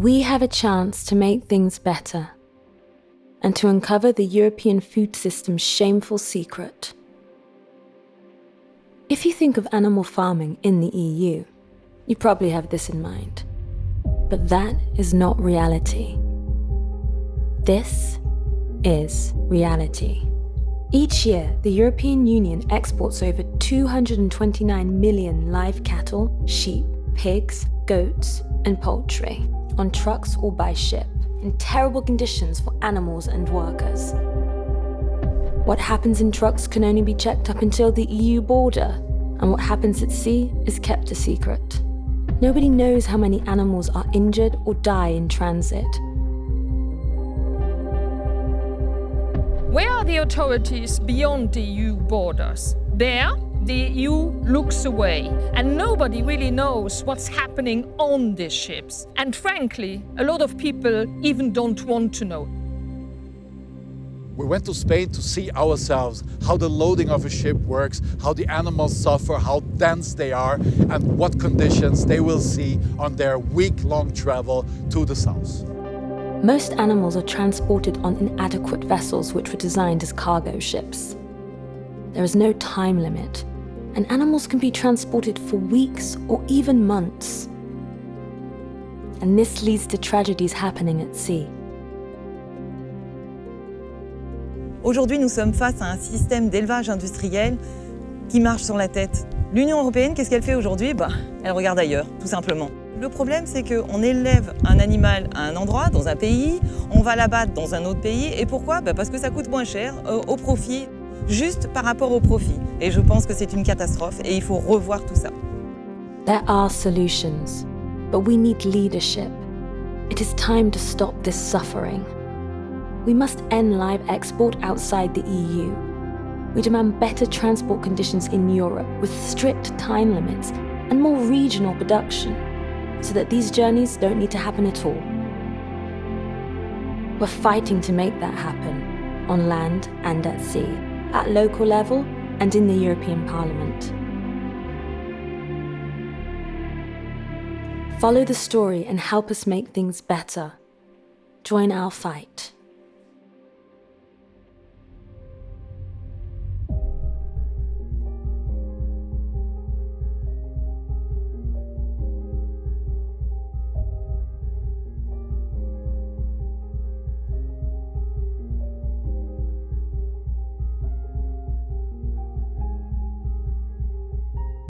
We have a chance to make things better and to uncover the European food system's shameful secret. If you think of animal farming in the EU, you probably have this in mind. But that is not reality. This is reality. Each year, the European Union exports over 229 million live cattle, sheep, pigs, goats, and poultry on trucks or by ship in terrible conditions for animals and workers. What happens in trucks can only be checked up until the EU border, and what happens at sea is kept a secret. Nobody knows how many animals are injured or die in transit, Where are the authorities beyond the EU borders? There, the EU looks away, and nobody really knows what's happening on these ships. And frankly, a lot of people even don't want to know. We went to Spain to see ourselves how the loading of a ship works, how the animals suffer, how dense they are, and what conditions they will see on their week-long travel to the south. Most animals are transported on inadequate vessels which were designed as cargo ships. There is no time limit, and animals can be transported for weeks or even months. And this leads to tragedies happening at sea. Aujourd'hui, nous sommes face à un système d'élevage industriel qui marche sur la tête. L'Union européenne, qu'est-ce qu'elle fait aujourd'hui? Bah, Elle regarde ailleurs, tout simplement. Le problème, c'est qu'on élève un animal à un endroit, dans un pays, on va l'abattre dans un autre pays. Et pourquoi? Bah, Parce que ça coûte moins cher, au profit, juste par rapport au profit. Et je pense que c'est une catastrophe et il faut revoir tout ça. There are solutions, but we need leadership. It is time to stop this suffering. We must end live export outside the EU. We demand better transport conditions in Europe with strict time limits and more regional production so that these journeys don't need to happen at all. We're fighting to make that happen, on land and at sea, at local level and in the European Parliament. Follow the story and help us make things better. Join our fight.